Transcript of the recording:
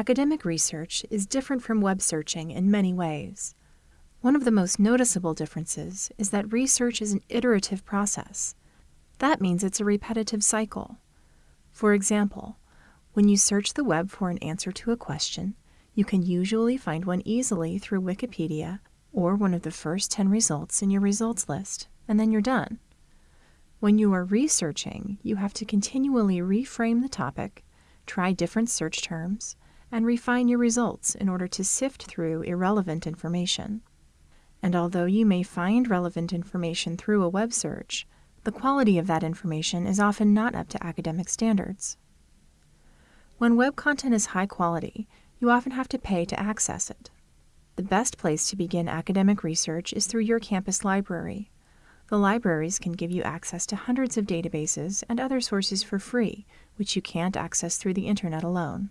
Academic research is different from web searching in many ways. One of the most noticeable differences is that research is an iterative process. That means it's a repetitive cycle. For example, when you search the web for an answer to a question, you can usually find one easily through Wikipedia or one of the first 10 results in your results list, and then you're done. When you are researching, you have to continually reframe the topic, try different search terms, and refine your results in order to sift through irrelevant information. And although you may find relevant information through a web search, the quality of that information is often not up to academic standards. When web content is high quality, you often have to pay to access it. The best place to begin academic research is through your campus library. The libraries can give you access to hundreds of databases and other sources for free, which you can't access through the internet alone.